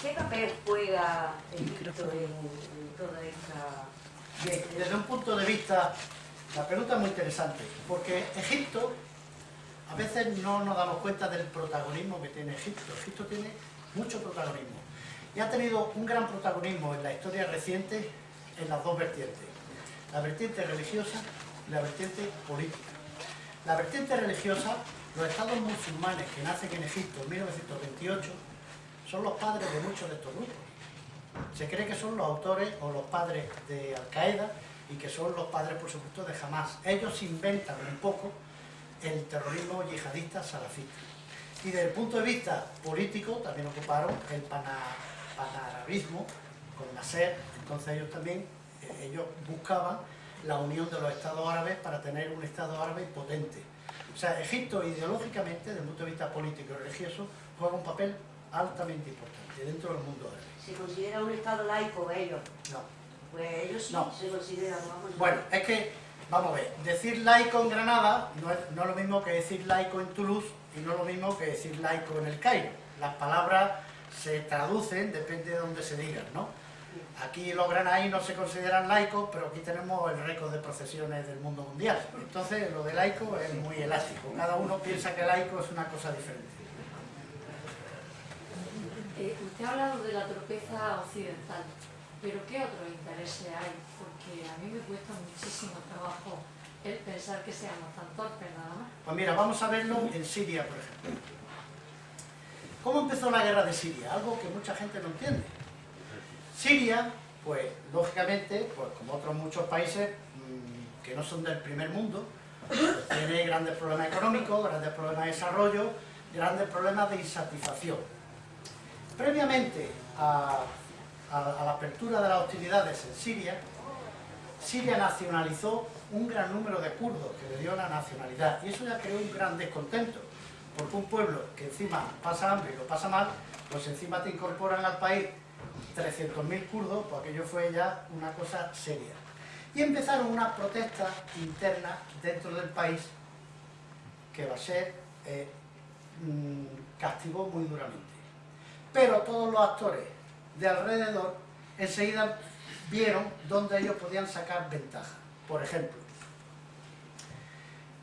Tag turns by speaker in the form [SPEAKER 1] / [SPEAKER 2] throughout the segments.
[SPEAKER 1] ¿Qué papel juega Egipto en, en toda esta...
[SPEAKER 2] Bien, desde un punto de vista, la pregunta es muy interesante, porque Egipto, a veces no nos damos cuenta del protagonismo que tiene Egipto. Egipto tiene mucho protagonismo. Y ha tenido un gran protagonismo en la historia reciente en las dos vertientes. La vertiente religiosa y la vertiente política. La vertiente religiosa, los estados musulmanes que nacen en Egipto en 1928, son los padres de muchos de estos grupos. Se cree que son los autores o los padres de Al-Qaeda y que son los padres, por supuesto, de Hamas. Ellos inventan un poco el terrorismo yihadista salafista. Y desde el punto de vista político también ocuparon el panarabismo con Nasser, entonces ellos también, eh, ellos buscaban la unión de los estados árabes para tener un estado árabe potente. O sea, Egipto ideológicamente, desde el punto de vista político y religioso, juega un papel altamente importante dentro del mundo árabe.
[SPEAKER 1] ¿Se considera un estado laico ellos?
[SPEAKER 2] No.
[SPEAKER 1] Pues ellos sí
[SPEAKER 2] No.
[SPEAKER 1] se consideran, vamos
[SPEAKER 2] Bueno, es que, vamos a ver, decir laico en Granada no es, no es lo mismo que decir laico en Toulouse y no es lo mismo que decir laico en el Cairo. Las palabras se traducen, depende de dónde se digan, ¿no? Aquí los granaínos no se consideran laicos, pero aquí tenemos el récord de procesiones del mundo mundial. Entonces, lo de laico es muy elástico. Cada uno piensa que laico es una cosa diferente.
[SPEAKER 3] Eh, usted ha hablado de la torpeza occidental, pero ¿qué otros intereses hay? Porque a mí me cuesta muchísimo trabajo el pensar que seamos tan torpes nada más.
[SPEAKER 2] Pues mira, vamos a verlo en Siria, por ejemplo. ¿Cómo empezó la guerra de Siria? Algo que mucha gente no entiende. Siria, pues lógicamente, pues como otros muchos países mmm, que no son del primer mundo, pues, tiene grandes problemas económicos, grandes problemas de desarrollo, grandes problemas de insatisfacción. Previamente a, a, a la apertura de las hostilidades en Siria, Siria nacionalizó un gran número de kurdos que le dio la nacionalidad. Y eso ya creó un gran descontento porque un pueblo que encima pasa hambre y lo pasa mal pues encima te incorporan al país 300.000 kurdos pues aquello fue ya una cosa seria. Y empezaron unas protestas internas dentro del país que Bashar eh, mmm, castigó muy duramente pero todos los actores de alrededor enseguida vieron dónde ellos podían sacar ventaja. Por ejemplo,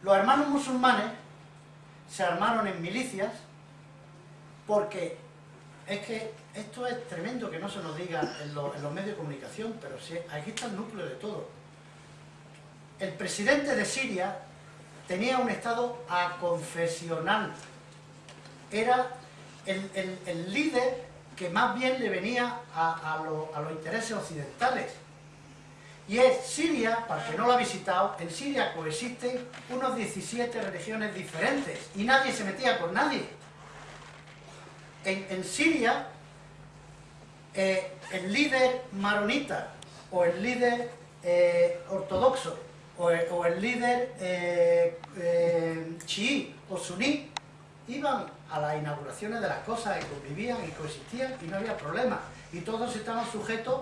[SPEAKER 2] los hermanos musulmanes se armaron en milicias porque es que esto es tremendo que no se nos diga en los, medios de comunicación, pero sí, aquí está el núcleo de todo. El presidente de Siria tenía un estado aconfesional. Era el, el, el líder que más bien le venía a, a, a, los intereses occidentales. Y es Siria, para que no lo ha visitado, en Siria coexisten unos 17 religiones diferentes y nadie se metía con nadie. En, en Siria, eh, el líder maronita o el líder eh, ortodoxo o el, o el líder eh, chií o suní iban a las inauguraciones de las cosas y convivían y coexistían y no había problema. Y todos estaban sujetos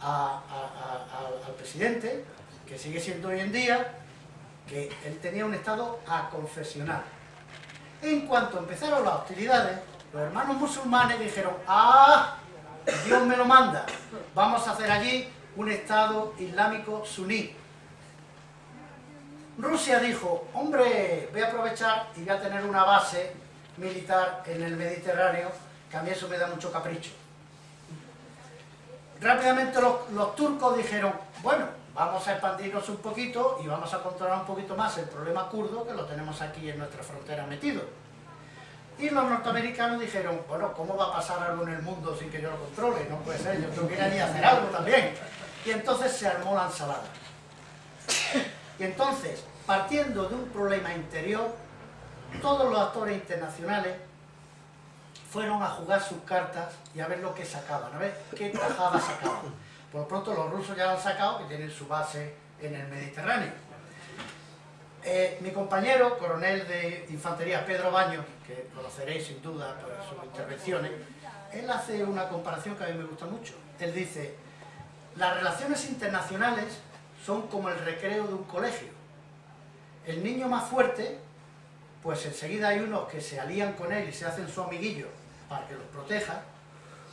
[SPEAKER 2] al presidente, que sigue siendo hoy en día, que él tenía un estado aconfesional. En cuanto empezaron las hostilidades, los hermanos musulmanes dijeron, ¡ah! Dios me lo manda, vamos a hacer allí un estado islámico suní. Rusia dijo, hombre, voy a aprovechar y voy a tener una base militar en el Mediterráneo, que a mí eso me da mucho capricho. Rápidamente los, los, turcos dijeron, bueno, vamos a expandirnos un poquito y vamos a controlar un poquito más el problema kurdo, que lo tenemos aquí en nuestra frontera metido. Y los norteamericanos dijeron, bueno, ¿cómo va a pasar algo en el mundo sin que yo lo controle? No puede ser, yo tengo que ir a hacer algo también. Y entonces se armó la ensalada. Y entonces, partiendo de un problema interior, todos los actores internacionales fueron a jugar sus cartas y a ver lo que sacaban, a ver qué tajada sacaban. Por lo pronto los rusos ya lo han sacado, que tienen su base en el Mediterráneo. Eh, mi compañero, coronel de infantería Pedro Baños, que conoceréis sin duda por sus intervenciones, él hace una comparación que a mí me gusta mucho. Él dice, las relaciones internacionales son como el recreo de un colegio. El niño más fuerte, pues enseguida hay unos que se alían con él y se hacen su amiguillo para que los proteja,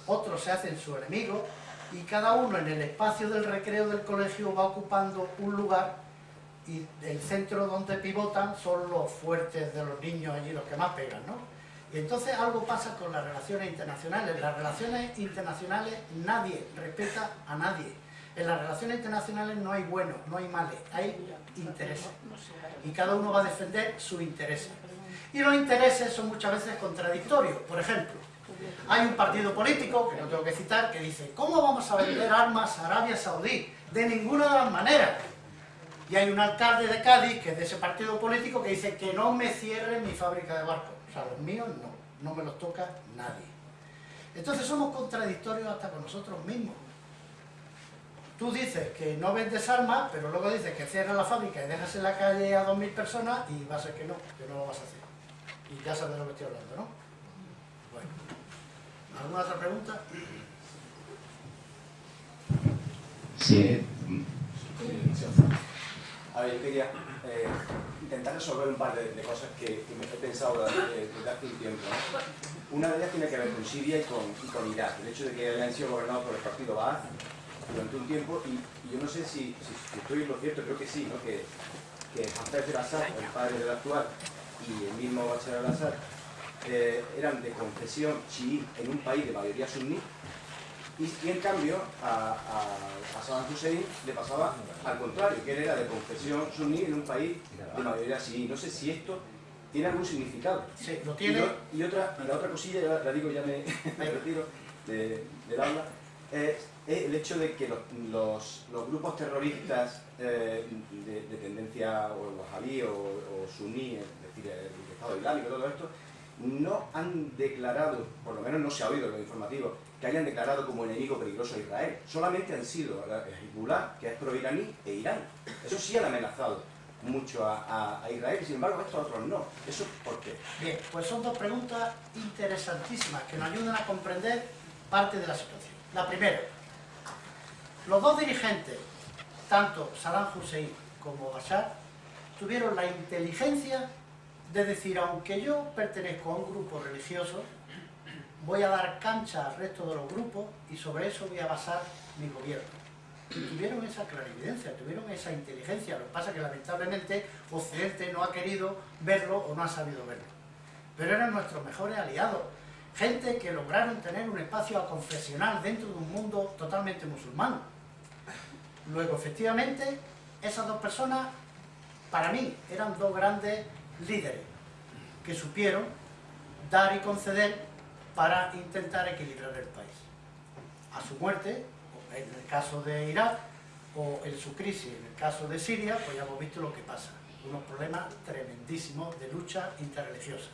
[SPEAKER 2] otros se hacen su enemigo y cada uno en el espacio del recreo del colegio va ocupando un lugar y el centro donde pivotan son los fuertes de los niños allí, los que más pegan, ¿no? Y entonces algo pasa con las relaciones internacionales. Las relaciones internacionales nadie respeta a nadie. En las relaciones internacionales no hay buenos, no hay males, hay intereses. Y cada uno va a defender sus intereses. Y los intereses son muchas veces contradictorios. Por ejemplo, hay un partido político, que no tengo que citar, que dice ¿Cómo vamos a vender armas a Arabia Saudí? De ninguna de las maneras. Y hay un alcalde de Cádiz, que es de ese partido político, que dice que no me cierren mi fábrica de barcos. O sea, los míos no, no me los toca nadie. Entonces somos contradictorios hasta con nosotros mismos. Tú dices que no vendes armas, pero luego dices que cierras la fábrica y dejas en la calle a 2.000 personas y va a ser que no, que no lo vas a hacer. Y ya sabes de lo que estoy hablando, ¿no? Bueno. ¿Alguna otra pregunta?
[SPEAKER 4] Sí.
[SPEAKER 5] A ver, yo quería eh, intentar resolver un par de, de cosas que, que me he pensado desde, desde hace un tiempo. ¿no? Una de ellas tiene que ver con Siria y con, y con Irak. El hecho de que hayan sido gobernados por el partido Baath durante un tiempo y, y yo no sé si, estoy en lo cierto, creo que sí, ¿no? que, que Hafez el-Assad, el padre del actual, y el mismo Bashar al-Assad eh, eran de confesión chií en un país de mayoría suní y, y en cambio a, a, a Saddam Hussein le pasaba al contrario, que él era de confesión suní en un país de mayoría chií. No sé si esto tiene algún significado.
[SPEAKER 2] Sí, lo tiene.
[SPEAKER 5] y otra, y la otra cosilla, ya la digo, ya me, me retiro de- del aula, es, es el hecho de que los, grupos terroristas eh, de, de tendencia o wahabí o, o suní, es decir, el, Estado Islámico, todo esto, no han declarado, por lo menos no se ha oído en los informativos, que hayan declarado como enemigo peligroso a Israel. Solamente han sido Hezbollah, que es pro-iraní, e Irán. Eso sí han amenazado mucho a, a- a Israel, sin embargo estos otros no. ¿Eso por qué?
[SPEAKER 2] Bien, pues son dos preguntas interesantísimas que nos ayudan a comprender parte de la situación. La primera, los dos dirigentes, tanto Saddam Hussein como Bashar, tuvieron la inteligencia de decir, aunque yo pertenezco a un grupo religioso, voy a dar cancha al resto de los grupos y sobre eso voy a basar mi gobierno. Y tuvieron esa clarividencia, tuvieron esa inteligencia. Lo que pasa es que lamentablemente Occidente no ha querido verlo o no ha sabido verlo. Pero eran nuestros mejores aliados. Gente que lograron tener un espacio confesional dentro de un mundo totalmente musulmán. Luego, efectivamente, esas dos personas, para mí, eran dos grandes líderes que supieron dar y conceder para intentar equilibrar el país. A su muerte, en el caso de Irak, o en su crisis, en el caso de Siria, pues ya hemos visto lo que pasa. Unos problemas tremendísimos de lucha interreligiosa.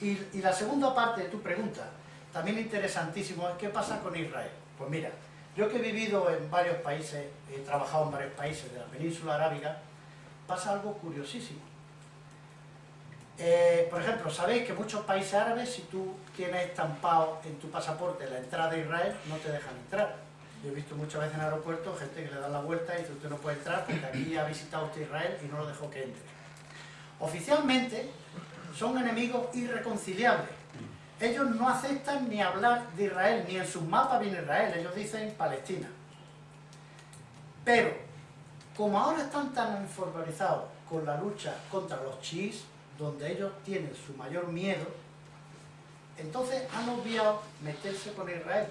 [SPEAKER 2] Y, y la segunda parte de tu pregunta, también interesantísimo, es qué pasa con Israel. Pues mira, yo que he vivido en varios países, he trabajado en varios países de la península arábiga, pasa algo curiosísimo. Eh, por ejemplo, sabéis que muchos países árabes, si tú tienes estampado en tu pasaporte la entrada a Israel, no te dejan entrar. Yo he visto muchas veces en aeropuertos gente que le da la vuelta y dice usted no puede entrar porque aquí ha visitado usted Israel y no lo dejó que entre. Oficialmente son enemigos irreconciliables. Ellos no aceptan ni hablar de Israel, ni en sus mapas viene Israel, ellos dicen Palestina. Pero, como ahora están tan informalizados con la lucha contra los chiíes, donde ellos tienen su mayor miedo, entonces han obviado meterse con Israel.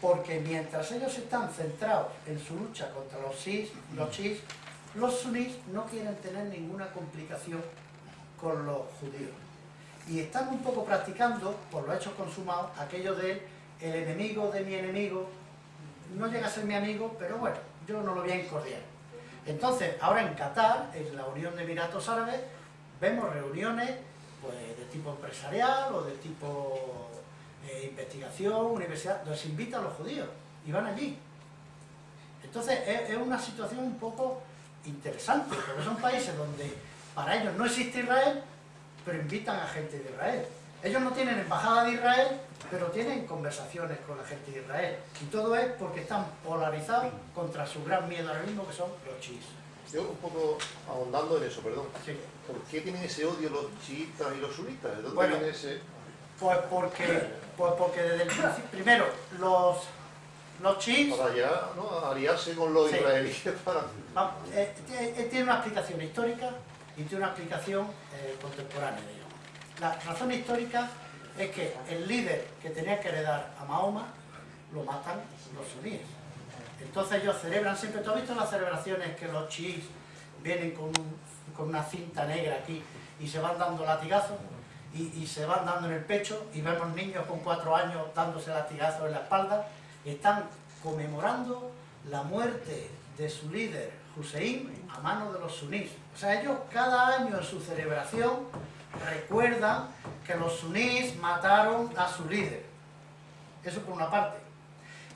[SPEAKER 2] Porque mientras ellos están centrados en su lucha contra los chiíes, los, chiíes, los sunís no quieren tener ninguna complicación con los judíos. Y están un poco practicando, por los hechos consumados, aquello de el enemigo de mi enemigo no llega a ser mi amigo, pero bueno, yo no lo voy a incordiar. Entonces, ahora en Qatar, en la Unión de Emiratos Árabes, vemos reuniones pues, de tipo empresarial o de tipo eh, investigación, universidad, se invitan los judíos y van allí. Entonces, es, es una situación un poco interesante, porque son países donde para ellos no existe Israel, pero invitan a gente de Israel. Ellos no tienen embajada de Israel, pero tienen conversaciones con la gente de Israel. Y todo es porque están polarizados contra su gran miedo ahora mismo, que son los chiíes.
[SPEAKER 6] Yo un poco ahondando en eso, perdón.
[SPEAKER 2] Sí.
[SPEAKER 6] ¿Por qué tienen ese odio los chiitas y los sunitas? ¿De dónde
[SPEAKER 2] Bueno.
[SPEAKER 6] viene ese...?
[SPEAKER 2] Pues porque, pues porque desde el principio, primero, los, los chiíes
[SPEAKER 6] Para ya, ¿no? Aliarse con los
[SPEAKER 2] Sí.
[SPEAKER 6] israelíes para...
[SPEAKER 2] Eh, eh, tiene una explicación histórica y tiene una explicación eh, contemporánea, digamos. La razón histórica es que el líder que tenía que heredar a Mahoma lo matan los suníes. Entonces ellos celebran siempre, ¿tú has visto las celebraciones que los chiíes vienen con, un- con una cinta negra aquí y se van dando latigazos y, y se van dando en el pecho y vemos niños con cuatro años dándose latigazos en la espalda? Están conmemorando la muerte de su líder Hussein a mano de los sunís. O sea, ellos cada año en su celebración recuerdan que los sunís mataron a su líder. Eso por una parte.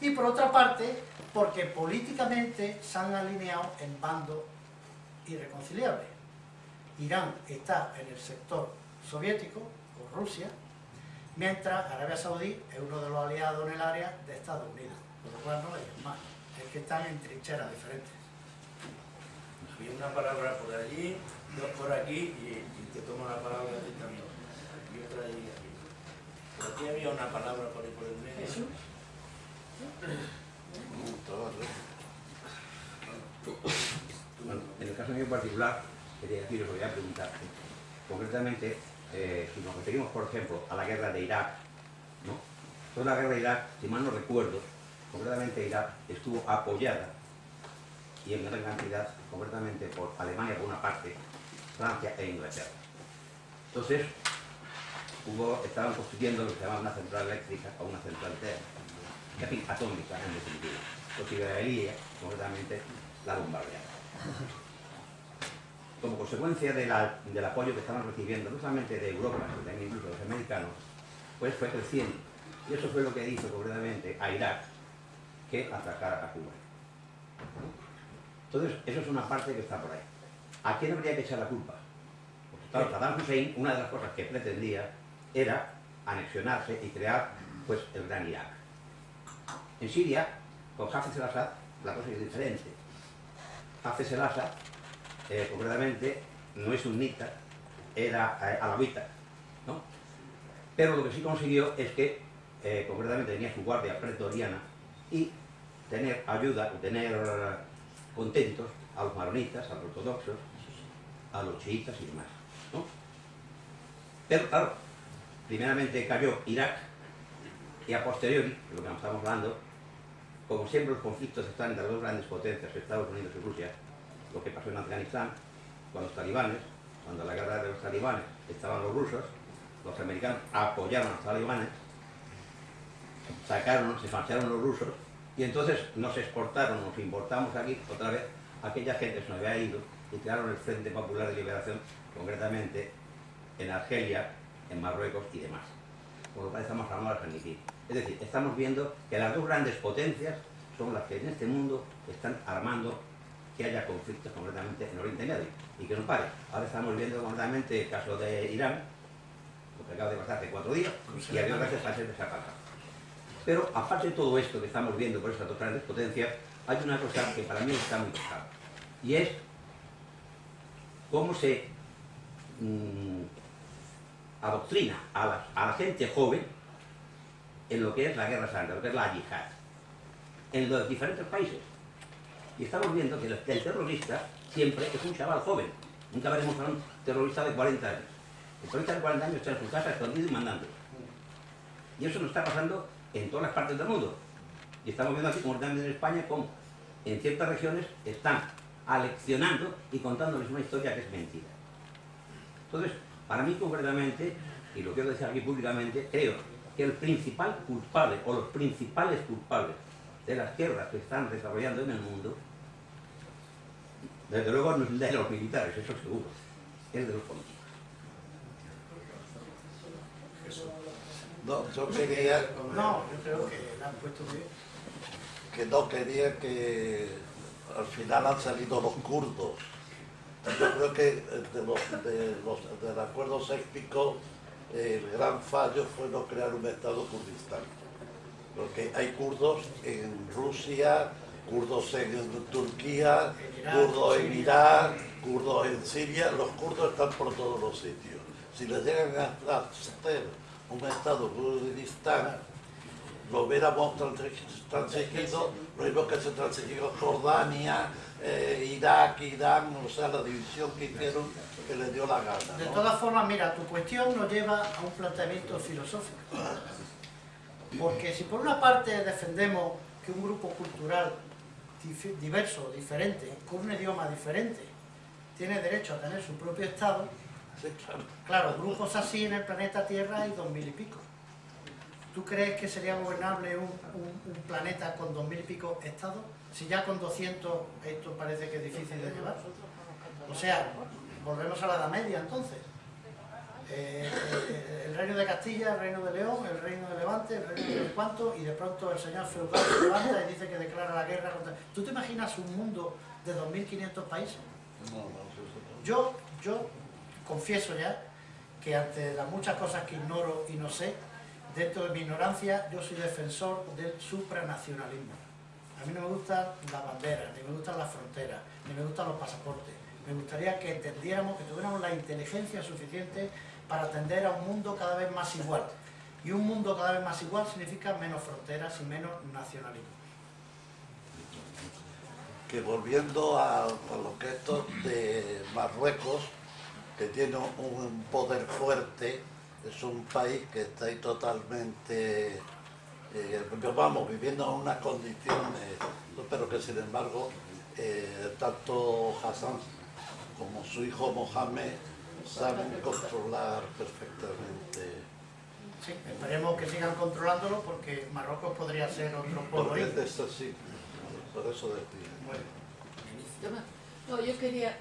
[SPEAKER 2] Y por otra parte, porque políticamente se han alineado en bandos irreconciliables. Irán está en el sector soviético, o Rusia, mientras Arabia Saudí es uno de los aliados en el área de Estados Unidos. Por lo cual no es más, es que están en trincheras diferentes.
[SPEAKER 7] Había una palabra por allí, dos por aquí y, y te tomo la palabra a ti también. Y otra allí y aquí. Por aquí había una palabra por ahí por el medio.
[SPEAKER 8] Bueno, en el caso mío en particular, quería deciros, voy a preguntarte, concretamente, eh, si nos referimos, por ejemplo, a la guerra de Irak, ¿no? Toda la guerra de Irak, si mal no recuerdo, concretamente Irak estuvo apoyada, y en gran cantidad, concretamente por Alemania por una parte, Francia e Inglaterra. Entonces, hubo, estaban construyendo lo que se llamaba una central eléctrica o una central fin, atómica en definitiva. Los israelíes, concretamente, la bombardearon. Como consecuencia del apoyo que estaban recibiendo, no solamente de Europa, sino también incluso de los americanos, pues fue creciendo. Y eso fue lo que hizo concretamente a Irak que atacara a Cuba. Entonces, eso es una parte que está por ahí. ¿A quién habría que echar la culpa? Porque claro, Saddam Hussein, una de las cosas que pretendía era anexionarse y crear pues, el gran Irak. En Siria, con Hafez el-Assad, la cosa es diferente. Hafez el-Assad, eh, concretamente, no es sunnita, era eh, alawita, ¿no? Pero lo que sí consiguió es que, eh, concretamente, tenía su guardia pretoriana y tener ayuda, o tener contentos a los maronitas, a los ortodoxos, a los chiitas y demás. Pero, claro, primeramente cayó Irak y a posteriori, lo que estamos hablando, como siempre los conflictos están entre las dos grandes potencias, Estados Unidos y Rusia, lo que pasó en Afganistán, con los talibanes, cuando la guerra de los talibanes estaban los rusos, los americanos apoyaron a los talibanes, sacaron, se marcharon los rusos, y entonces nos exportaron, nos importamos aquí otra vez, aquella gente se nos había ido y crearon el Frente Popular de Liberación, concretamente en Argelia, en Marruecos y demás. Por lo cual estamos hablando de San Es decir, estamos viendo que las dos grandes potencias son las que en este mundo están armando que haya conflictos concretamente en Oriente Medio y que no pare. Ahora estamos viendo concretamente el caso de Irán, lo que acaba de pasar hace cuatro días, y había otras países que se ha pasado. Pero aparte de todo esto que estamos viendo por estas dos grandes potencias, hay una cosa que para mí está muy clara, y es cómo se mm, adoctrina a la, gente joven en lo que es la guerra santa, lo que es la yihad, en los diferentes países. Y estamos viendo que el, el terrorista siempre es un chaval joven. Nunca veremos a un terrorista de 40 años. El terrorista de 40 años está en su casa escondido y mandando. Y eso nos está pasando en todas las partes del mundo. Y estamos viendo aquí, como también en España, cómo en ciertas regiones están aleccionando y contándoles una historia que es mentira. Entonces, para mí concretamente, y lo quiero decir aquí públicamente, creo que el principal culpable o los principales culpables de las guerras que están desarrollando en el mundo, desde luego no es de los militares, eso seguro, es de los políticos.
[SPEAKER 6] No, yo quería,
[SPEAKER 2] No, yo creo que la han puesto bien.
[SPEAKER 6] que no quería que al final han salido los kurdos. Yo creo que de los, de los- del acuerdo séctico el gran fallo fue no crear un Estado kurdistán. Porque hay kurdos en Rusia, kurdos en Turquía, kurdos en Irak, kurdos en Siria, los kurdos están por todos los sitios. Si les llegan a hacer un Estado Kurdistán, lo hubiéramos transi- transigido, lo mismo que se transigió Jordania, eh, Irak, Irán, o sea, la división que hicieron que le dio la gana.
[SPEAKER 2] De todas formas, mira, tu cuestión nos lleva a un planteamiento filosófico. Porque si por una parte defendemos que un grupo cultural diverso, diferente, con un idioma diferente, tiene derecho a tener su propio Estado,
[SPEAKER 6] Sí, claro.
[SPEAKER 2] claro, grupos así en el planeta Tierra hay dos mil y pico. ¿Tú crees que sería gobernable un, un- un planeta con dos mil y pico estados? Si ya con 200 esto parece que es difícil de llevar. O sea, volvemos a la Edad Media entonces. Eh, eh, el reino de Castilla, el reino de León, el reino de Levante, el reino de cuánto, y de pronto el señor feudal se levanta y dice que declara la guerra contra... ¿Tú te imaginas un mundo de 2.500 países?
[SPEAKER 6] No, no, sí, sí, no.
[SPEAKER 2] Yo, yo confieso ya que ante las muchas cosas que ignoro y no sé, dentro de mi ignorancia, yo soy defensor del supranacionalismo. A mí no me gustan las banderas, ni me gustan las fronteras, ni me gustan los pasaportes. Me gustaría que entendiéramos, que tuviéramos la inteligencia suficiente para atender a un mundo cada vez más igual. Y un mundo cada vez más igual significa menos fronteras y menos nacionalismo.
[SPEAKER 6] que volviendo a, a lo que esto de Marruecos, que tiene un poder fuerte, es un país que está ahí totalmente, eh, vamos, viviendo en unas condiciones, pero que sin embargo, eh, tanto Hassan como su hijo Mohamed saben controlar perfectamente.
[SPEAKER 2] Sí, esperemos que sigan controlándolo porque Marruecos podría ser otro polo
[SPEAKER 6] Porque
[SPEAKER 2] ahí.
[SPEAKER 6] es así, por eso decía.
[SPEAKER 2] Bueno,
[SPEAKER 3] No, yo quería,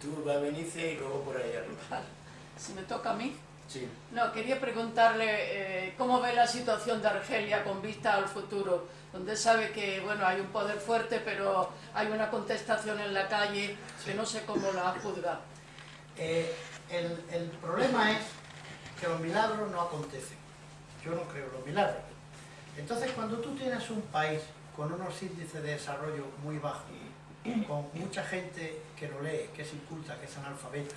[SPEAKER 7] Tú vas a Benice y luego por ahí arriba.
[SPEAKER 9] Si me toca a mí.
[SPEAKER 7] Sí.
[SPEAKER 9] No, quería preguntarle eh, cómo ve la situación de Argelia con vista al futuro, donde sabe que bueno hay un poder fuerte, pero hay una contestación en la calle que no sé cómo la juzga.
[SPEAKER 2] eh, el, el problema es que los milagros no acontecen. Yo no creo en los milagros. Entonces, cuando tú tienes un país con unos índices de desarrollo muy bajos, con mucha gente que lo lee, que es inculta, que es analfabeta,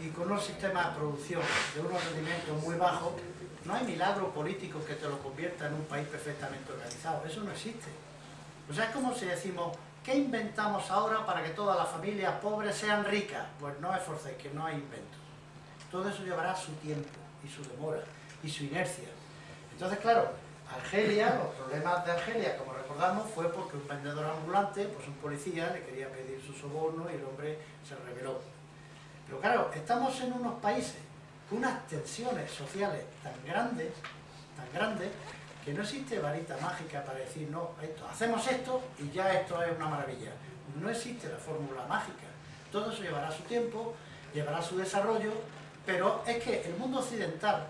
[SPEAKER 2] y con unos sistemas de producción de unos rendimientos muy bajos, no hay milagro político que te lo convierta en un país perfectamente organizado. Eso no existe. O sea, es como si decimos, ¿qué inventamos ahora para que todas las familias pobres sean ricas? Pues no esforcéis, que no hay inventos. Todo eso llevará su tiempo y su demora y su inercia. Entonces, claro, Argelia, los problemas de Argelia, como recordamos, fue porque un vendedor ambulante, pues un policía, le quería pedir su soborno y el hombre se rebeló. Pero claro, estamos en unos países con unas tensiones sociales tan grandes, tan grandes, que no existe varita mágica para decir, no, esto, hacemos esto y ya esto es una maravilla. No existe la fórmula mágica. Todo eso llevará su tiempo, llevará su desarrollo, pero es que el mundo occidental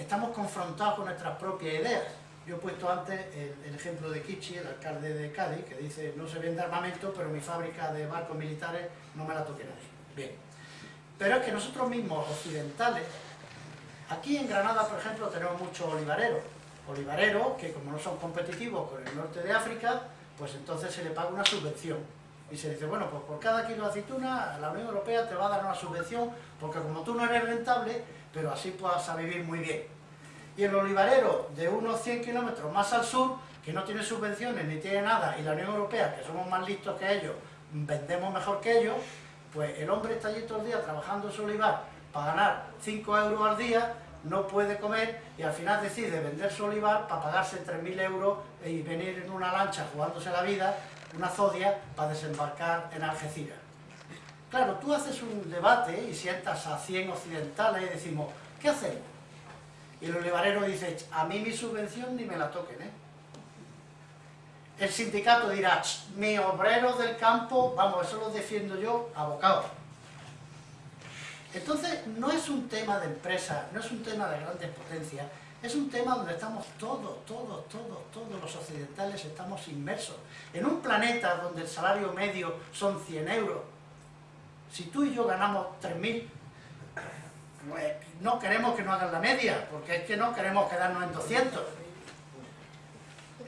[SPEAKER 2] estamos confrontados con nuestras propias ideas. Yo he puesto antes el, ejemplo de Kichi, el alcalde de Cádiz, que dice, no se vende armamento, pero mi fábrica de barcos militares no me la toque nadie. Bien. Pero es que nosotros mismos, occidentales, aquí en Granada, por ejemplo, tenemos muchos olivareros. Olivareros que como no son competitivos con el norte de África, pues entonces se le paga una subvención. Y se dice, bueno, pues por cada kilo de aceituna la Unión Europea te va a dar una subvención, porque como tú no eres rentable, pero así puedas a vivir muy bien. Y el olivarero de unos 100 kilómetros más al sur, que no tiene subvenciones ni tiene nada, y la Unión Europea, que somos más listos que ellos, vendemos mejor que ellos, pues el hombre está allí todo el día trabajando su olivar para ganar 5 euros al día, no puede comer y al final decide vender su olivar para pagarse 3.000 euros y venir en una lancha jugándose la vida, una zodia, para desembarcar en Algeciras. Claro, tú haces un debate y sientas a 100 occidentales y decimos, ¿qué hacemos? Y el olivarero dice, a mí mi subvención ni me la toquen, ¿eh? El sindicato dirá, "Ch, mis obreros del campo, vamos, eso los defiendo yo, abocados. Entonces, no es un tema de empresa, no es un tema de grandes potencias, es un tema donde estamos todos, todos, todos, todos los occidentales estamos inmersos. En un planeta donde el salario medio son 100 euros, si tú y yo ganamos 3.000, pues no queremos que nos hagan la media, porque es que no queremos quedarnos en 200.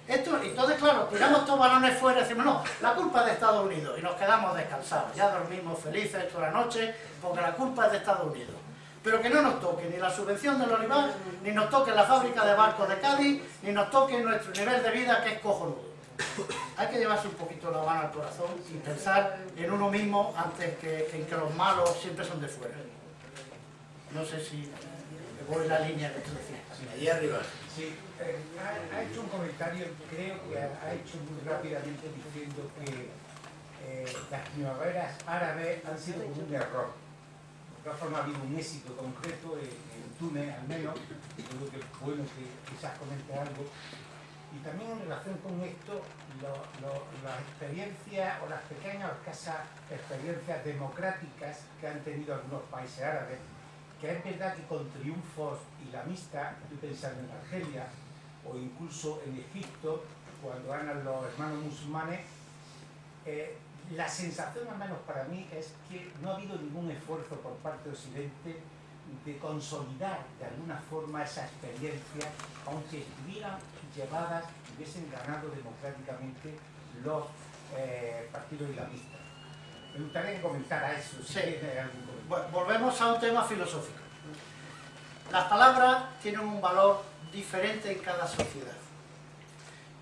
[SPEAKER 2] Esto, entonces, claro, tiramos estos balones fuera y decimos, no, la culpa es de Estados Unidos y nos quedamos descansados, ya dormimos felices toda la noche porque la culpa es de Estados Unidos. pero que no nos toque ni la subvención del olivar, ni nos toque la fábrica de barcos de Cádiz, ni nos toque nuestro nivel de vida que es cojonudo. Hay que llevarse un poquito la mano al corazón y pensar en uno mismo antes que en que los malos siempre son de fuera. No sé si voy en la línea que tú decías.
[SPEAKER 7] Allí arriba.
[SPEAKER 10] Sí, eh, ha, ha hecho un comentario, creo que ha, ha hecho muy rápidamente diciendo que eh, las primaveras árabes han sido un error. De todas formas ha habido un éxito concreto en, en Túnez al menos, creo que es bueno que quizás comente algo. Y también en relación con esto, las experiencias o las pequeñas o escasas experiencias democráticas que han tenido algunos países árabes, que es verdad que con triunfos islamistas, estoy pensando en Argelia o incluso en Egipto, cuando ganan los hermanos musulmanes, eh, la sensación, al menos para mí, es que no ha habido ningún esfuerzo por parte de Occidente de consolidar de alguna forma esa experiencia, aunque estuvieran llevadas, hubiesen ganado democráticamente los eh, partidos islamistas. Me gustaría que comentara eso,
[SPEAKER 2] Sí. volvemos a un tema filosófico. Las palabras tienen un valor diferente en cada sociedad.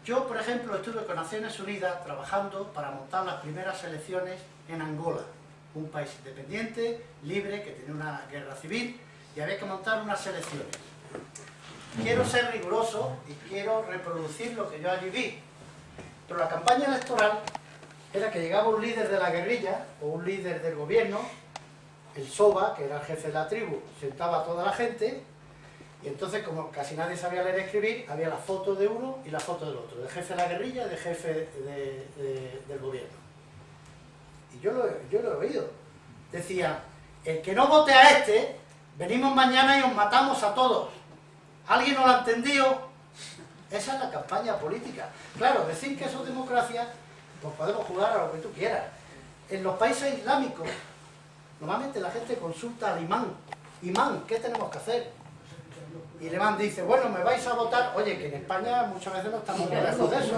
[SPEAKER 2] Yo, por ejemplo, estuve con Naciones Unidas trabajando para montar las primeras elecciones en Angola, un país independiente, libre, que tenía una guerra civil, y había que montar unas elecciones. Quiero ser riguroso y quiero reproducir lo que yo allí vi. Pero la campaña electoral era que llegaba un líder de la guerrilla o un líder del gobierno el Soba, que era el jefe de la tribu, sentaba a toda la gente y entonces, como casi nadie sabía leer y escribir, había la foto de uno y la foto del otro, del jefe de la guerrilla y jefe de- de- del gobierno. Y yo lo, yo lo he oído. Decía, el que no vote a este, venimos mañana y os matamos a todos. ¿Alguien no lo ha entendido? Esa es la campaña política. Claro, decir que eso es democracia, pues podemos jugar a lo que tú quieras. En los países islámicos, Normalmente la gente consulta al imán. Imán, ¿qué tenemos que hacer? Y el imán dice, bueno, me vais a votar. Oye, que en España muchas veces no estamos muy lejos de eso.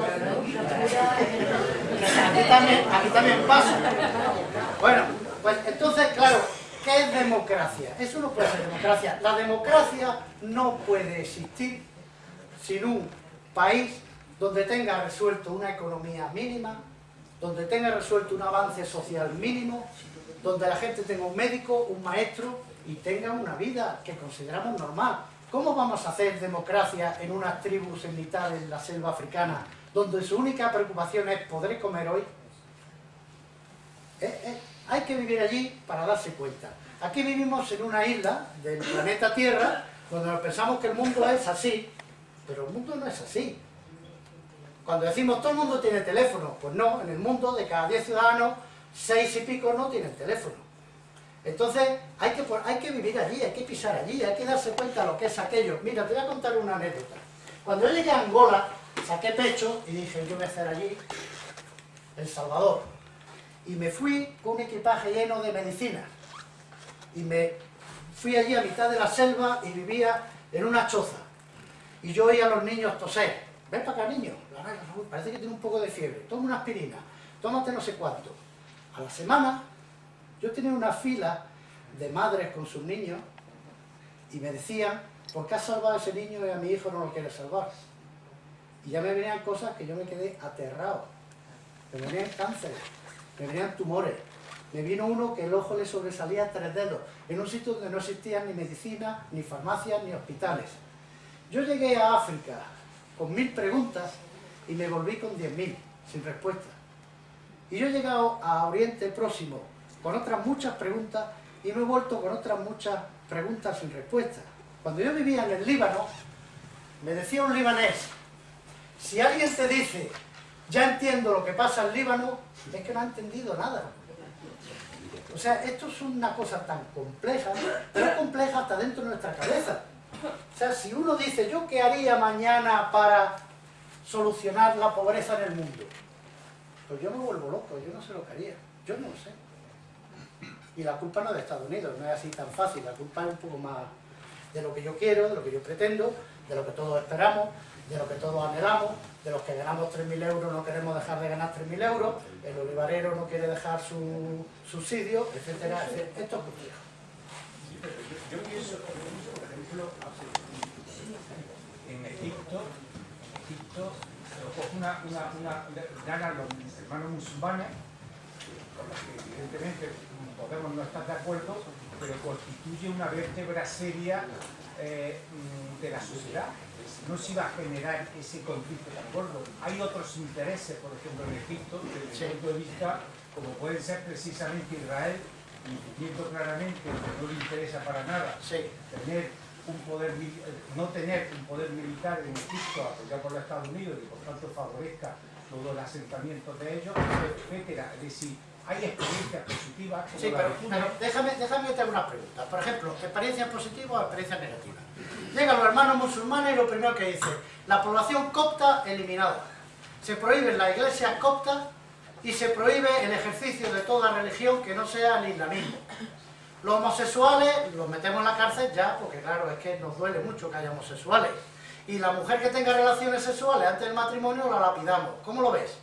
[SPEAKER 2] También, aquí también pasa. Bueno, pues entonces, claro, ¿qué es democracia? Eso no puede ser democracia. La democracia no puede existir sin un país donde tenga resuelto una economía mínima, donde tenga resuelto un avance social mínimo, donde la gente tenga un médico, un maestro y tenga una vida que consideramos normal. ¿Cómo vamos a hacer democracia en unas tribus en mitad de la selva africana, donde su única preocupación es poder comer hoy? Eh, eh, hay que vivir allí para darse cuenta. Aquí vivimos en una isla del planeta Tierra, donde pensamos que el mundo es así, pero el mundo no es así. Cuando decimos todo el mundo tiene teléfono, pues no, en el mundo de cada 10 ciudadanos, 6 y pico no tienen teléfono. Entonces hay que, hay que vivir allí, hay que pisar allí, hay que darse cuenta de lo que es aquello. Mira, te voy a contar una anécdota. Cuando yo llegué a Angola, saqué pecho y dije, yo voy a hacer allí El Salvador. Y me fui con un equipaje lleno de medicinas. Y me fui allí a mitad de la selva y vivía en una choza. Y yo oía a los niños toser. Ven para acá, niño. Parece que tiene un poco de fiebre. Toma una aspirina. Tómate no sé cuánto. A la semana, yo tenía una fila de madres con sus niños y me decían, ¿por qué has salvado a ese niño y a mi hijo no lo quieres salvar? Y ya me venían cosas que yo me quedé aterrado. Me venían cánceres, me venían tumores. Me vino uno que el ojo le sobresalía tres dedos, en un sitio donde no existían ni medicina, ni farmacias, ni hospitales. Yo llegué a África con mil preguntas y me volví con diez mil, sin respuesta. Y yo he llegado a Oriente Próximo con otras muchas preguntas y me he vuelto con otras muchas preguntas sin respuesta. Cuando yo vivía en el Líbano, me decía un libanés, si alguien te dice, ya entiendo lo que pasa en Líbano, es que no ha entendido nada. O sea, esto es una cosa tan compleja, pero compleja hasta dentro de nuestra cabeza. O sea, si uno dice, ¿yo qué haría mañana para solucionar la pobreza en el mundo? Pues yo me vuelvo loco, yo no sé lo que haría, yo no lo sé. Y la culpa no es de Estados Unidos, no es así tan fácil, la culpa es un poco más de lo que yo quiero, de lo que yo pretendo, de lo que todos esperamos, de lo que todos anhelamos, de los que ganamos 3.000 euros no queremos dejar de ganar 3.000 euros, el olivarero no quiere dejar su subsidio, etcétera, etcétera. Esto es complejo.
[SPEAKER 10] Yo pienso, por ejemplo, en Egipto, en Egipto, una, una, una, ganan los hermanos musulmanes, con los que evidentemente podemos no estar de acuerdo, pero constituye una vértebra seria eh, de la sociedad. No se iba a generar ese conflicto tan gordo. Hay otros intereses, por ejemplo, en Egipto, desde el punto de vista, como puede ser precisamente Israel, viendo claramente que no le interesa para nada tener un poder, no tener un poder militar en Egipto apoyado por los Estados Unidos y por tanto favorezca todo el asentamiento de ellos, etcétera. Es decir, hay experiencias positivas.
[SPEAKER 2] Sí, pero, déjame, déjame hacer una pregunta. Por ejemplo, experiencias positivas o experiencias negativas. Llegan los hermanos musulmanes y lo primero que dice, la población copta eliminada. Se prohíbe la iglesia copta y se prohíbe el ejercicio de toda religión que no sea el islamismo. Los homosexuales los metemos en la cárcel ya, porque claro, es que nos duele mucho que haya homosexuales. Y la mujer que tenga relaciones sexuales antes del matrimonio la lapidamos. ¿Cómo lo ves?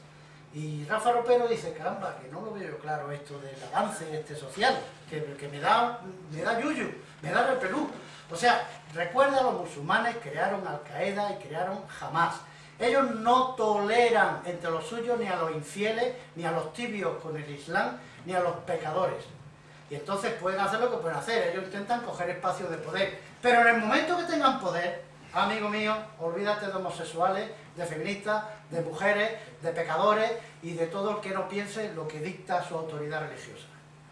[SPEAKER 2] Y Rafa Ropero dice, caramba, que no lo veo claro esto del avance este social, que, me, da, me da yuyu, me da repelú. O sea, recuerda, los musulmanes crearon Al-Qaeda y crearon Hamas. Ellos no toleran entre los suyos ni a los infieles, ni a los tibios con el Islam, ni a los pecadores. Y entonces pueden hacer lo que pueden hacer, ellos intentan coger espacios de poder. Pero en el momento que tengan poder, amigo mío, olvídate de homosexuales, de feministas, de mujeres, de pecadores y de todo el que no piense lo que dicta su autoridad religiosa.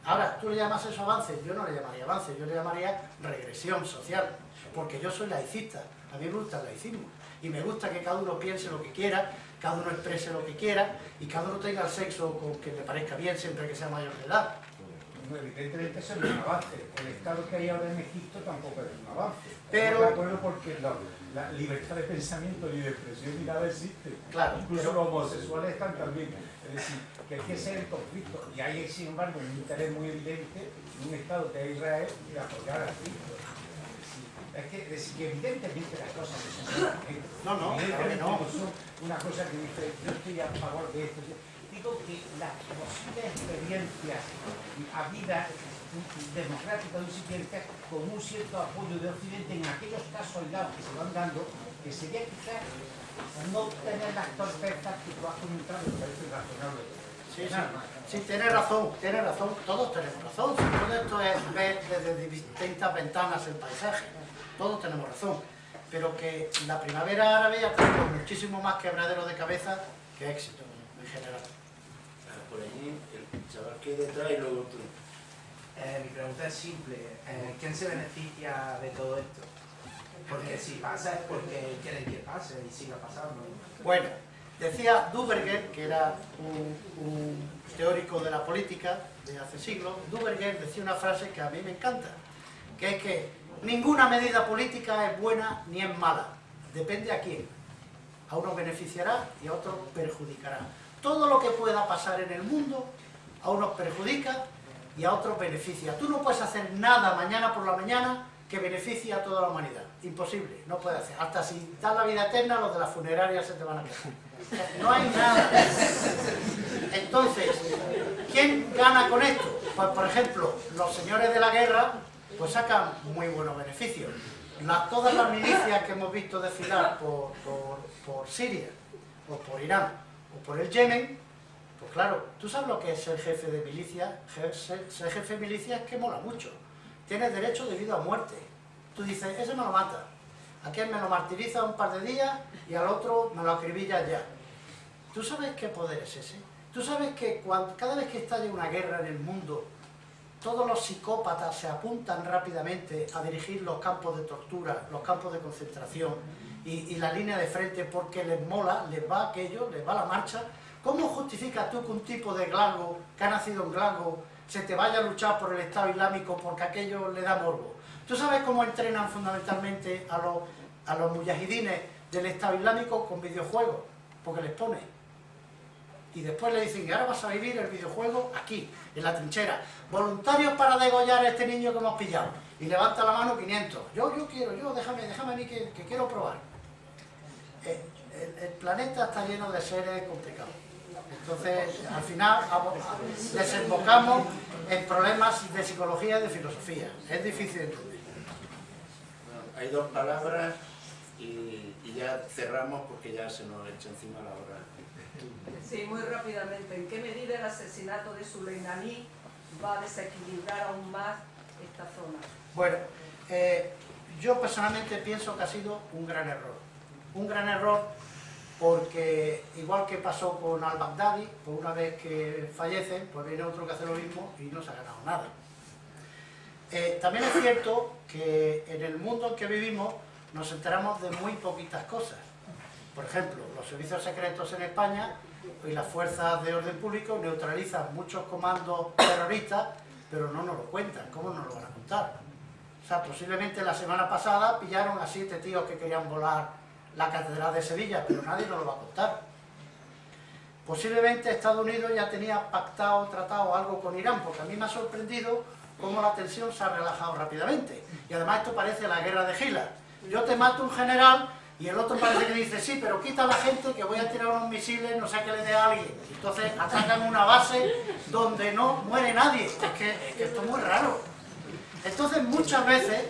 [SPEAKER 2] Ahora, ¿tú le llamas eso avance? Yo no le llamaría avance, yo le llamaría regresión social, porque yo soy laicista, a mí me gusta el laicismo y me gusta que cada uno piense lo que quiera, cada uno exprese lo que quiera y cada uno tenga el sexo con que le parezca bien siempre que sea mayor de edad.
[SPEAKER 10] Evidentemente eso es un avance. El estado que hay ahora en Egipto tampoco es un avance.
[SPEAKER 2] Pero...
[SPEAKER 10] de acuerdo porque la, libertad de pensamiento ni de expresión ni nada existe.
[SPEAKER 2] Claro,
[SPEAKER 10] Incluso los homosexuales están también. Es decir, que hay que ser el conflicto. Y hay, sin embargo, un interés muy evidente en un estado que es Israel de apoyar a Cristo. Es que, decir, que evidentemente las cosas que son
[SPEAKER 2] no, no, claro que no.
[SPEAKER 10] son una cosa que dice, yo estoy a favor de esto. Que las posibles experiencias a vida democrática de un siguiente con un cierto apoyo de Occidente en aquellos casos aislados que se van dando, que sería quizás no tener las torpezas que tú has comentado, me parece razonable.
[SPEAKER 2] Sí, sí, sí, tiene razón, tiene razón, todos tenemos razón. Todo esto es ver desde distintas ventanas el paisaje todos tenemos razón, pero que la primavera árabe ha tenido muchísimo más quebradero de cabeza que éxito en general.
[SPEAKER 7] Por allí, el chaval que hay detrás y luego tú.
[SPEAKER 11] Eh, mi pregunta es simple, eh, ¿quién se beneficia de todo esto? Porque si pasa es porque quieren que pase y siga pasando.
[SPEAKER 2] Bueno, decía Duberger, que era un, un teórico de la política de hace siglos, Duberger decía una frase que a mí me encanta, que es que Ninguna medida política es buena ni es mala, depende a quién. A uno beneficiará y a otro perjudicará. Todo lo que pueda pasar en el mundo, a unos perjudica y a otros beneficia. Tú no puedes hacer nada mañana por la mañana que beneficie a toda la humanidad. Imposible, no puedes hacer. Hasta si da la vida eterna, los de la funeraria se te van a quedar. No hay nada. Entonces, ¿quién gana con esto? Pues, por ejemplo, los señores de la guerra pues sacan muy buenos beneficios. todas las milicias que hemos visto desfilar por, por, Siria, o por Irán, por el Yemen, pues claro, tú sabes lo que es ser jefe de milicia, ser, jefe de milicia es que mola mucho. Tienes derecho de vida o muerte. Tú dices, ese me lo mata, aquel me lo martiriza un par de días y al otro me lo acribilla ya. ¿Tú sabes qué poder es ese? ¿Tú sabes que cada vez que estalle una guerra en el mundo, todos los psicópatas se apuntan rápidamente a dirigir los campos de tortura, los campos de concentración y, la línea de frente porque les mola, les va aquello, les va la marcha. ¿Cómo justificas tú que un tipo de Glasgow, que ha nacido en Glasgow, se te vaya a luchar por el Estado Islámico porque aquello le da morbo? ¿Tú sabes cómo entrenan fundamentalmente a los, a los mujahidines del Estado Islámico con videojuegos? Porque les pone. Y después le dicen, que ahora vas a vivir el videojuego aquí, en la trinchera. Voluntarios para degollar a este niño que hemos pillado. Y levanta la mano 500. Yo, yo quiero, yo, déjame, déjame a mí que, quiero probar. El, planeta está lleno de seres complicados. Entonces, al final, desembocamos en problemas de psicología y de filosofía. Es difícil de entender.
[SPEAKER 7] hay dos palabras y, y ya cerramos porque ya se nos echa encima la hora.
[SPEAKER 1] Sí, muy rápidamente. ¿En qué medida el asesinato de Suleimani va a desequilibrar aún más esta zona?
[SPEAKER 2] Bueno, eh, yo personalmente pienso que ha sido un gran error. Un gran error porque, igual que pasó con al-Baghdadi, pues una vez que fallecen, pues viene otro que hace lo mismo y no se ha ganado nada. Eh, también es cierto que en el mundo en que vivimos nos enteramos de muy poquitas cosas. Por ejemplo, los servicios secretos en España y las fuerzas de orden público neutralizan muchos comandos terroristas, pero no nos lo cuentan. ¿Cómo nos lo van a contar? O sea, posiblemente la semana pasada pillaron a siete tíos que querían volar la Catedral de Sevilla, pero nadie nos lo va a contar. Posiblemente Estados Unidos ya tenía pactado, tratado algo con Irán, porque a mí me ha sorprendido cómo la tensión se ha relajado rápidamente. Y además esto parece la guerra de Hitler. Yo te mato un general y el otro parece que dice, sí, pero quita a la gente que voy a tirar unos misiles, no sé qué le dé a alguien. Entonces atacan una base donde no muere nadie. Es que esto es muy raro. Entonces muchas veces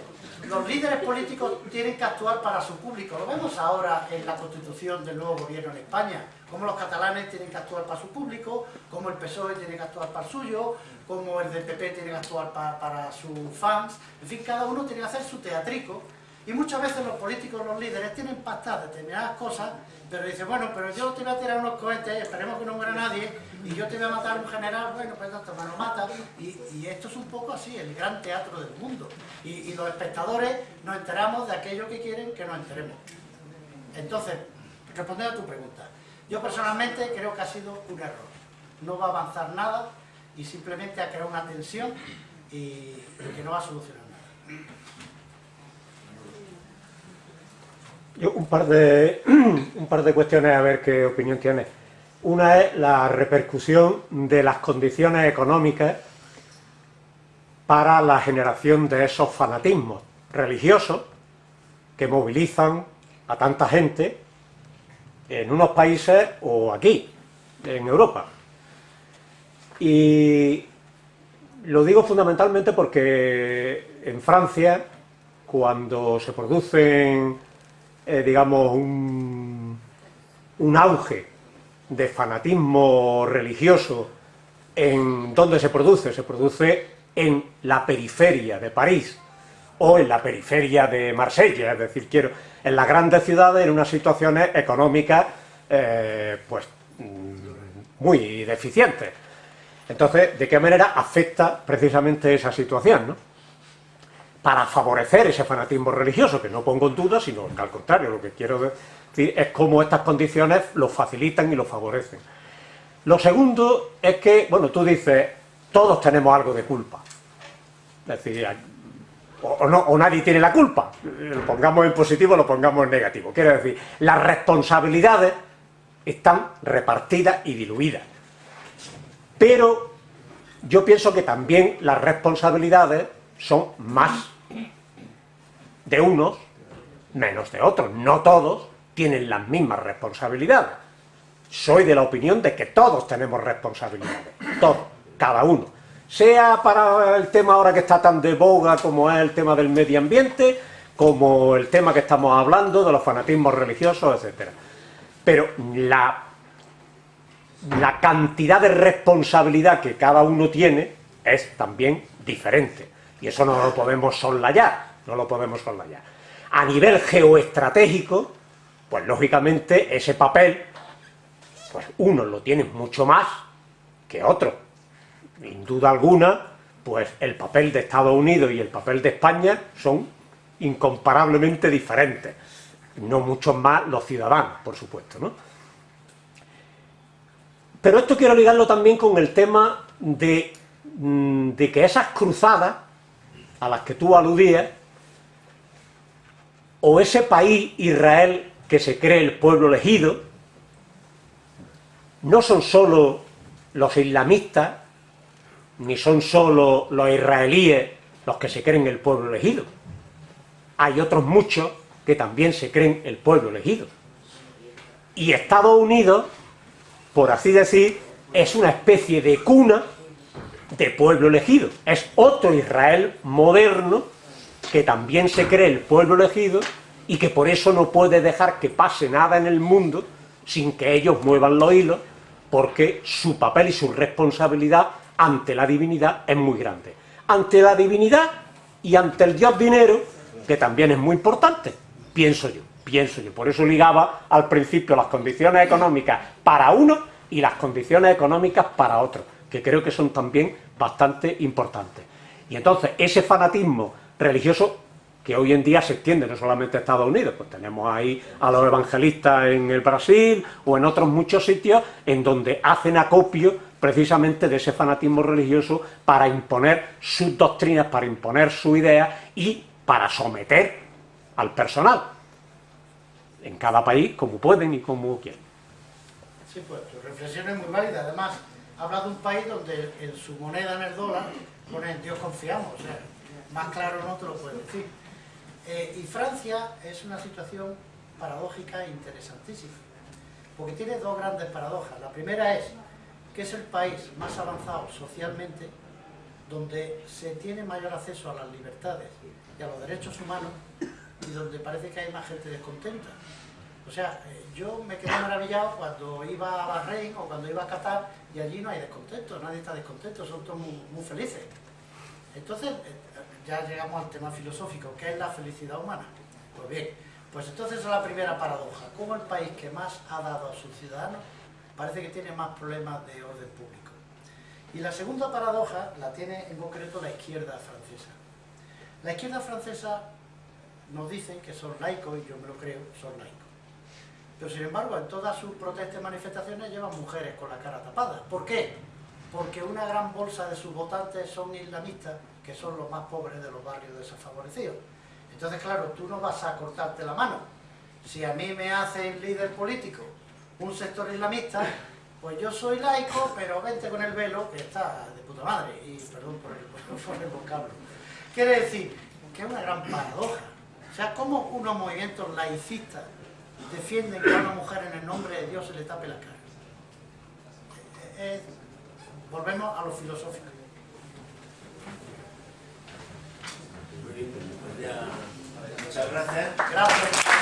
[SPEAKER 2] los líderes políticos tienen que actuar para su público. Lo vemos ahora en la constitución del nuevo gobierno en España. Cómo los catalanes tienen que actuar para su público, cómo el PSOE tiene que actuar para el suyo, cómo el del PP tiene que actuar para, para sus fans. En fin, cada uno tiene que hacer su teatrico. Y muchas veces los políticos, los líderes, tienen pactadas determinadas cosas, pero dicen, bueno, pero yo te voy a tirar unos cohetes, esperemos que no muera nadie, y yo te voy a matar un general, bueno, pues esto me lo mata. Y, esto es un poco así, el gran teatro del mundo. Y, y los espectadores nos enteramos de aquello que quieren que nos enteremos. Entonces, respondiendo a tu pregunta, yo personalmente creo que ha sido un error. No va a avanzar nada y simplemente ha creado una tensión y, y que no va a solucionar nada.
[SPEAKER 12] Un par de un par de cuestiones a ver qué opinión tiene. Una es la repercusión de las condiciones económicas para la generación de esos fanatismos religiosos que movilizan a tanta gente en unos países o aquí, en Europa. Y lo digo fundamentalmente porque en Francia, cuando se producen eh, digamos, un, un, auge de fanatismo religioso en donde se produce, se produce en la periferia de París o en la periferia de Marsella, es decir, quiero, en las grandes ciudades en unas situaciones económicas eh, pues muy deficientes. Entonces, ¿de qué manera afecta precisamente esa situación? ¿no? Para favorecer ese fanatismo religioso, que no pongo en duda, sino que al contrario, lo que quiero decir es cómo estas condiciones lo facilitan y lo favorecen. Lo segundo es que, bueno, tú dices, todos tenemos algo de culpa. Es decir, o, no, o nadie tiene la culpa, lo pongamos en positivo o lo pongamos en negativo. Quiero decir, las responsabilidades están repartidas y diluidas. Pero yo pienso que también las responsabilidades son más de unos menos de otros. No todos tienen las mismas responsabilidades. Soy de la opinión de que todos tenemos responsabilidades, todos, cada uno. Sea para el tema ahora que está tan de boga como es el tema del medio ambiente, como el tema que estamos hablando de los fanatismos religiosos, etc. Pero la, la cantidad de responsabilidad que cada uno tiene es también diferente. Y eso no lo podemos soslayar no lo podemos soslayar. A nivel geoestratégico, pues lógicamente ese papel, pues unos lo tienen mucho más que otros. Sin duda alguna, pues el papel de Estados Unidos y el papel de España son incomparablemente diferentes. No mucho más los ciudadanos, por supuesto, ¿no? Pero esto quiero ligarlo también con el tema de, mm, de que esas cruzadas a las que tú aludías o ese país, Israel, que se cree el pueblo elegido, no son solo los islamistas, ni son solo los israelíes los que se creen el pueblo elegido. Hay otros muchos que también se creen el pueblo elegido. Y Estados Unidos, por así decir, es una especie de cuna de pueblo elegido. Es otro Israel moderno que también se cree el pueblo elegido y que por eso no puede dejar que pase nada en el mundo sin que ellos muevan los hilos, porque su papel y su responsabilidad ante la divinidad es muy grande. Ante la divinidad y ante el dios dinero, que también es muy importante, pienso yo, pienso yo. Por eso ligaba al principio las condiciones económicas para uno y las condiciones económicas para otro, que creo que son también bastante importantes. Y entonces ese fanatismo religioso que hoy en día se extiende no solamente a Estados Unidos, pues tenemos ahí a los evangelistas en el Brasil o en otros muchos sitios en donde hacen acopio precisamente de ese fanatismo religioso para imponer sus doctrinas, para imponer su idea y para someter al personal en cada país como pueden y como quieren.
[SPEAKER 2] Sí, pues tu reflexión es muy válida. Además, habla de un país donde en su moneda, en el dólar, pone en Dios confiamos. Más claro no te lo puedo decir. Eh, y Francia es una situación paradójica e interesantísima, porque tiene dos grandes paradojas. La primera es que es el país más avanzado socialmente, donde se tiene mayor acceso a las libertades y a los derechos humanos, y donde parece que hay más gente descontenta. O sea, eh, yo me quedé maravillado cuando iba a Bahrein o cuando iba a Qatar y allí no hay descontento, nadie está descontento, son todos muy, muy felices. Entonces, eh, ya llegamos al tema filosófico, ¿qué es la felicidad humana? Pues bien, pues entonces es la primera paradoja, ¿cómo el país que más ha dado a sus ciudadanos parece que tiene más problemas de orden público? Y la segunda paradoja la tiene en concreto la izquierda francesa. La izquierda francesa nos dicen que son laicos, y yo me lo creo, son laicos. Pero sin embargo, en todas sus protestas y manifestaciones llevan mujeres con la cara tapada. ¿Por qué? Porque una gran bolsa de sus votantes son islamistas que son los más pobres de los barrios desfavorecidos. Entonces, claro, tú no vas a cortarte la mano. Si a mí me hace líder político un sector islamista, pues yo soy laico, pero vente con el velo, que está de puta madre, y perdón por el, por el vocablo. Quiere decir que es una gran paradoja. O sea, ¿cómo unos movimientos laicistas defienden que a una mujer en el nombre de Dios se le tape la cara? Eh, volvemos a lo filosófico.
[SPEAKER 7] Muchas gracias.
[SPEAKER 2] Gracias.